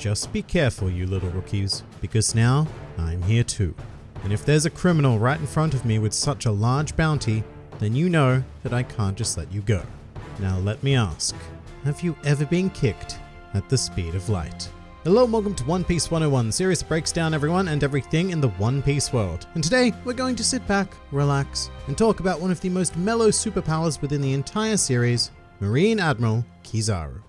just be careful, you little rookies, because now I'm here too. And if there's a criminal right in front of me with such a large bounty, then you know that I can't just let you go. Now let me ask, have you ever been kicked at the speed of light? Hello and welcome to One Piece 101, series that breaks down everyone and everything in the One Piece world. And today, we're going to sit back, relax, and talk about one of the most mellow superpowers within the entire series, Marine Admiral Kizaru.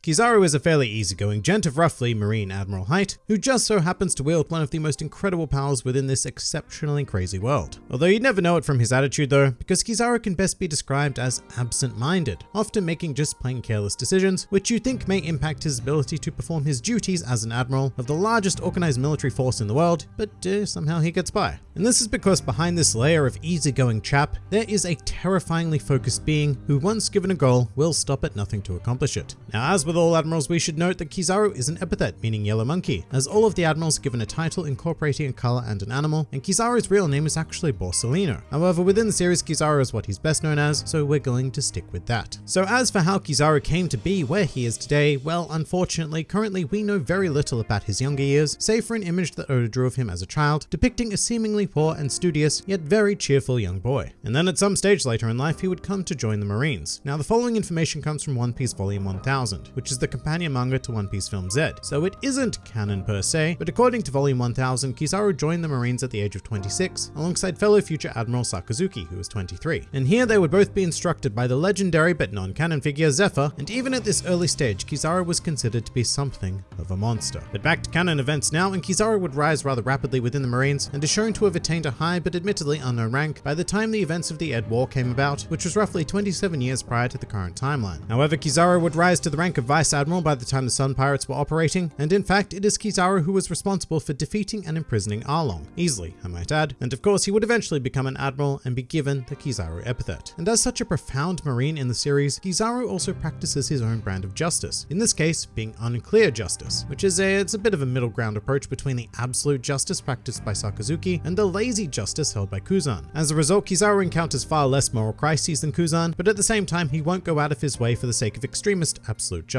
Kizaru is a fairly easygoing gent of roughly Marine Admiral height, who just so happens to wield one of the most incredible powers within this exceptionally crazy world. Although you'd never know it from his attitude though, because Kizaru can best be described as absent-minded, often making just plain careless decisions, which you think may impact his ability to perform his duties as an admiral of the largest organized military force in the world, but uh, somehow he gets by. And this is because behind this layer of easygoing chap, there is a terrifyingly focused being who once given a goal will stop at nothing to accomplish it. Now as with all admirals, we should note that Kizaru is an epithet meaning yellow monkey, as all of the admirals are given a title incorporating a color and an animal, and Kizaru's real name is actually Borsalino. However, within the series, Kizaru is what he's best known as, so we're going to stick with that. So as for how Kizaru came to be where he is today, well, unfortunately, currently we know very little about his younger years, save for an image that Oda drew of him as a child, depicting a seemingly poor and studious, yet very cheerful young boy. And then at some stage later in life, he would come to join the Marines. Now, the following information comes from One Piece Volume 1000, which is the companion manga to One Piece Film Z, so it isn't canon per se, but according to Volume 1000, Kizaru joined the Marines at the age of 26, alongside fellow future Admiral Sakazuki, who was 23. And here they would both be instructed by the legendary but non-canon figure Zephyr, and even at this early stage, Kizaru was considered to be something of a monster. But back to canon events now, and Kizaru would rise rather rapidly within the Marines, and is shown to have attained a high but admittedly unknown rank by the time the events of the Edd War came about, which was roughly 27 years prior to the current timeline. However, Kizaru would rise to the rank of Vice Admiral by the time the Sun Pirates were operating, and in fact, it is Kizaru who was responsible for defeating and imprisoning Arlong, easily, I might add, and of course he would eventually become an Admiral and be given the Kizaru epithet. And as such a profound Marine in the series, Kizaru also practices his own brand of justice, in this case being unclear justice, which is a, it's a bit of a middle ground approach between the absolute justice practiced by Sakazuki and the lazy justice held by Kuzan. As a result, Kizaru encounters far less moral crises than Kuzan, but at the same time, he won't go out of his way for the sake of extremist absolute justice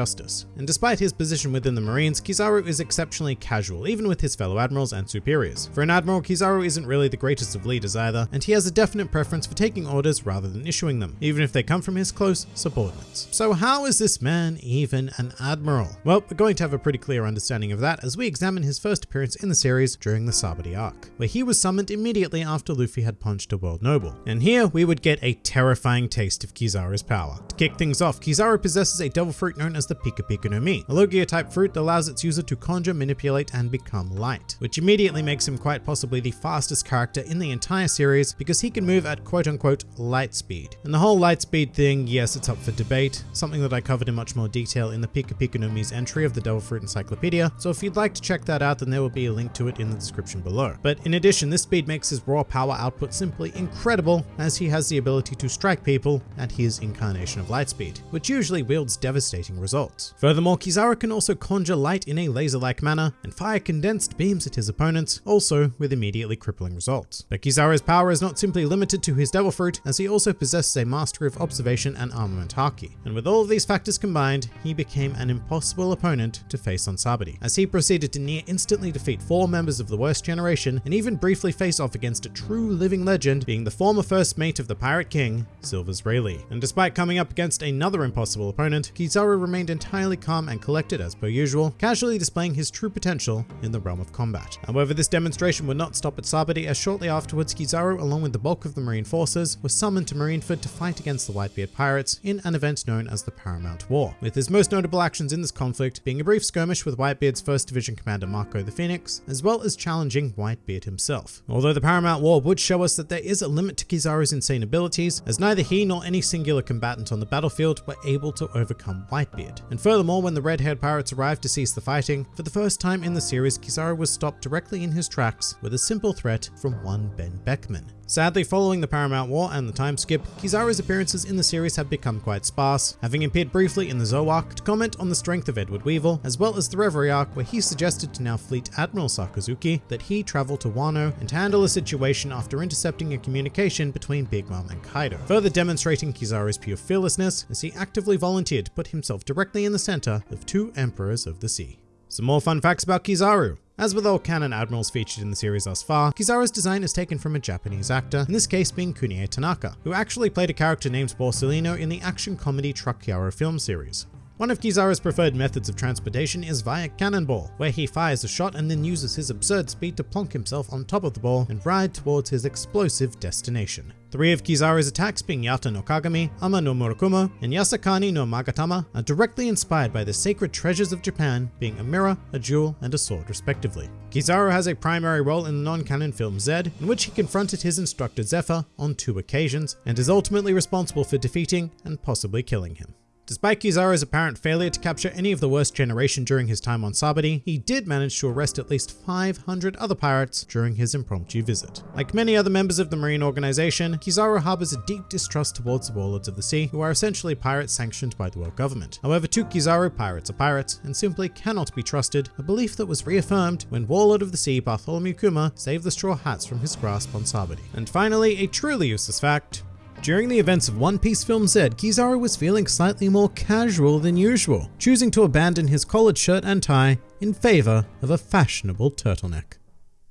and despite his position within the Marines, Kizaru is exceptionally casual, even with his fellow admirals and superiors. For an admiral, Kizaru isn't really the greatest of leaders either, and he has a definite preference for taking orders rather than issuing them, even if they come from his close subordinates. So how is this man even an admiral? Well, we're going to have a pretty clear understanding of that as we examine his first appearance in the series during the Sabaody arc, where he was summoned immediately after Luffy had punched a world noble. And here we would get a terrifying taste of Kizaru's power. To kick things off, Kizaru possesses a devil fruit known as the Pika Pika no Mi, a Logia type fruit that allows its user to conjure, manipulate, and become light, which immediately makes him quite possibly the fastest character in the entire series because he can move at quote unquote light speed. And the whole light speed thing, yes, it's up for debate, something that I covered in much more detail in the Pika Pika no Mi's entry of the Devil Fruit Encyclopedia, so if you'd like to check that out, then there will be a link to it in the description below. But in addition, this speed makes his raw power output simply incredible, as he has the ability to strike people at his incarnation of light speed, which usually wields devastating results. Furthermore, Kizaru can also conjure light in a laser-like manner and fire condensed beams at his opponents, also with immediately crippling results. But Kizaru's power is not simply limited to his Devil Fruit, as he also possesses a mastery of observation and armament haki. And with all of these factors combined, he became an impossible opponent to face on Sabaody, as he proceeded to near instantly defeat four members of the worst generation and even briefly face off against a true living legend, being the former first mate of the Pirate King, Silvers Rayleigh. And despite coming up against another impossible opponent, Kizaru remained entirely calm and collected as per usual, casually displaying his true potential in the realm of combat. However, this demonstration would not stop at Sabaody as shortly afterwards Kizaru, along with the bulk of the Marine forces, was summoned to Marineford to fight against the Whitebeard pirates in an event known as the Paramount War, with his most notable actions in this conflict being a brief skirmish with Whitebeard's 1st Division Commander Marco the Phoenix, as well as challenging Whitebeard himself. Although the Paramount War would show us that there is a limit to Kizaru's insane abilities, as neither he nor any singular combatant on the battlefield were able to overcome Whitebeard. And furthermore, when the red-haired pirates arrived to cease the fighting, for the first time in the series, Kizaru was stopped directly in his tracks with a simple threat from one Benn Beckman. Sadly, following the Paramount War and the time skip, Kizaru's appearances in the series have become quite sparse, having appeared briefly in the Zou arc to comment on the strength of Edward Weevil, as well as the Reverie arc where he suggested to now Fleet Admiral Sakazuki that he travel to Wano and handle a situation after intercepting a communication between Big Mom and Kaido, further demonstrating Kizaru's pure fearlessness as he actively volunteered to put himself directly in the center of two Emperors of the Sea. Some more fun facts about Kizaru. As with all canon admirals featured in the series thus far, Kizaru's design is taken from a Japanese actor, in this case being Kunie Tanaka, who actually played a character named Borsalino in the action comedy Truck Yaro film series. One of Kizaru's preferred methods of transportation is via cannonball, where he fires a shot and then uses his absurd speed to plonk himself on top of the ball and ride towards his explosive destination. Three of Kizaru's attacks being Yata no Kagami, Ama no Murakumo, and Yasakani no Magatama are directly inspired by the sacred treasures of Japan, being a mirror, a jewel, and a sword respectively. Kizaru has a primary role in the non-canon film Z, in which he confronted his instructor Zephyr on two occasions, and is ultimately responsible for defeating and possibly killing him. Despite Kizaru's apparent failure to capture any of the worst generation during his time on Sabaody, he did manage to arrest at least 500 other pirates during his impromptu visit. Like many other members of the Marine organization, Kizaru harbors a deep distrust towards the warlords of the sea, who are essentially pirates sanctioned by the world government. However, to Kizaru, pirates are pirates and simply cannot be trusted, a belief that was reaffirmed when Warlord of the Sea Bartholomew Kuma saved the straw hats from his grasp on Sabaody. And finally, a truly useless fact, during the events of One Piece Film Z, Kizaru was feeling slightly more casual than usual, choosing to abandon his collared shirt and tie in favor of a fashionable turtleneck.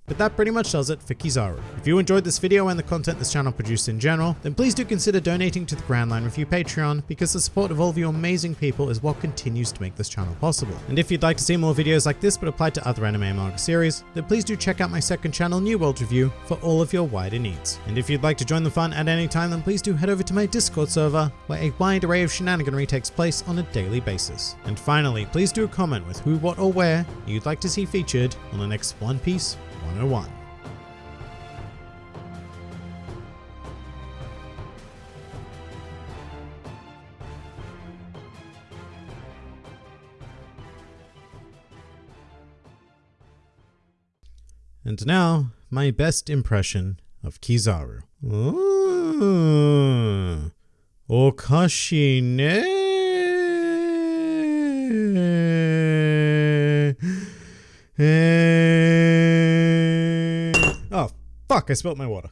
But that pretty much does it for Kizaru. If you enjoyed this video and the content this channel produced in general, then please do consider donating to the Grand Line Review Patreon because the support of all of you amazing people is what continues to make this channel possible. And if you'd like to see more videos like this but applied to other anime and manga series, then please do check out my second channel New World Review for all of your wider needs. And if you'd like to join the fun at any time, then please do head over to my Discord server where a wide array of shenaniganry takes place on a daily basis. And finally, please do a comment with who, what, or where you'd like to see featured on the next One Piece 101. And now, my best impression of Kizaru. Ooh, okashi ne. Fuck, I spilt my water.